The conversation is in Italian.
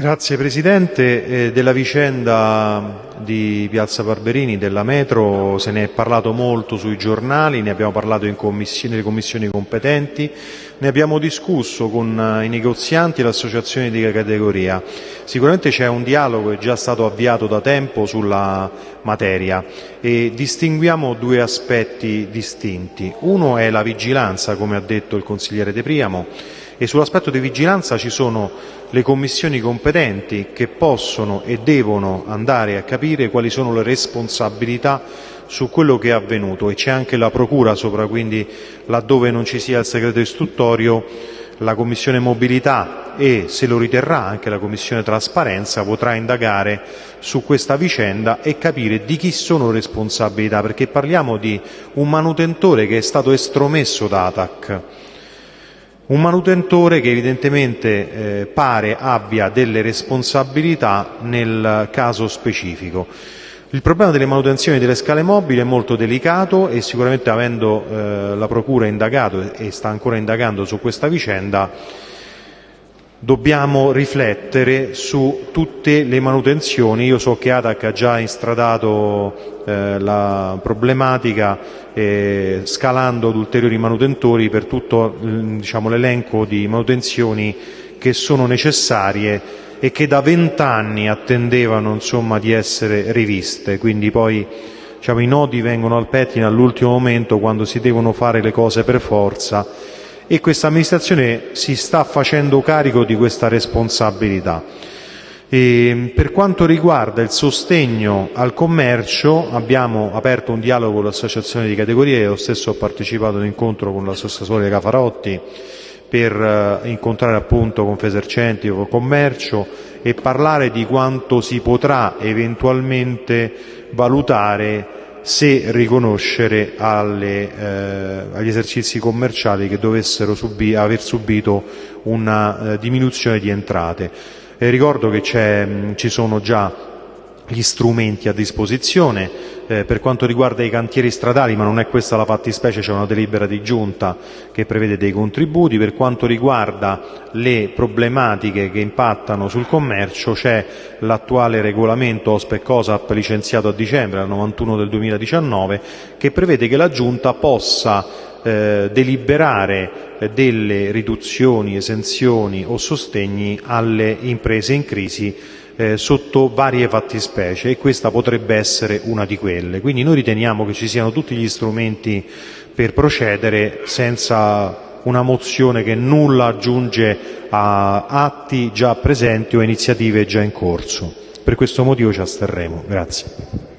Grazie Presidente. Eh, della vicenda di Piazza Barberini, della metro, se ne è parlato molto sui giornali, ne abbiamo parlato in commissione, nelle commissioni competenti, ne abbiamo discusso con eh, i negozianti e le associazioni di categoria. Sicuramente c'è un dialogo che è già stato avviato da tempo sulla materia e distinguiamo due aspetti distinti. Uno è la vigilanza, come ha detto il consigliere De Priamo, e sull'aspetto di vigilanza ci sono le commissioni competenti che possono e devono andare a capire quali sono le responsabilità su quello che è avvenuto. E c'è anche la procura sopra, quindi laddove non ci sia il segreto istruttorio la Commissione Mobilità e, se lo riterrà, anche la Commissione Trasparenza potrà indagare su questa vicenda e capire di chi sono le responsabilità, perché parliamo di un manutentore che è stato estromesso da ATAC un manutentore che evidentemente eh, pare abbia delle responsabilità nel caso specifico. Il problema delle manutenzioni delle scale mobili è molto delicato e sicuramente avendo eh, la Procura indagato e sta ancora indagando su questa vicenda dobbiamo riflettere su tutte le manutenzioni. Io so che ATAC ha già instradato eh, la problematica eh, scalando ad ulteriori manutentori per tutto diciamo, l'elenco di manutenzioni che sono necessarie e che da vent'anni attendevano di essere riviste. Quindi poi diciamo, i nodi vengono al pettine all'ultimo momento quando si devono fare le cose per forza e questa amministrazione si sta facendo carico di questa responsabilità. E per quanto riguarda il sostegno al commercio abbiamo aperto un dialogo con l'associazione di categorie, io stesso ho partecipato ad un incontro con l'assessore Cafarotti per eh, incontrare appunto Confesercenti o Commercio e parlare di quanto si potrà eventualmente valutare se riconoscere eh, agli esercizi commerciali che dovessero aver subito una eh, diminuzione di entrate. Ricordo che ci sono già gli strumenti a disposizione. Eh, per quanto riguarda i cantieri stradali, ma non è questa la fattispecie, c'è una delibera di giunta che prevede dei contributi. Per quanto riguarda le problematiche che impattano sul commercio, c'è l'attuale regolamento OSPE COSAP licenziato a dicembre, al 91 del 2019, che prevede che la giunta possa eh, deliberare delle riduzioni, esenzioni o sostegni alle imprese in crisi eh, sotto varie fattispecie e questa potrebbe essere una di quelle. Quindi noi riteniamo che ci siano tutti gli strumenti per procedere senza una mozione che nulla aggiunge a atti già presenti o iniziative già in corso. Per questo motivo ci asterremo. Grazie.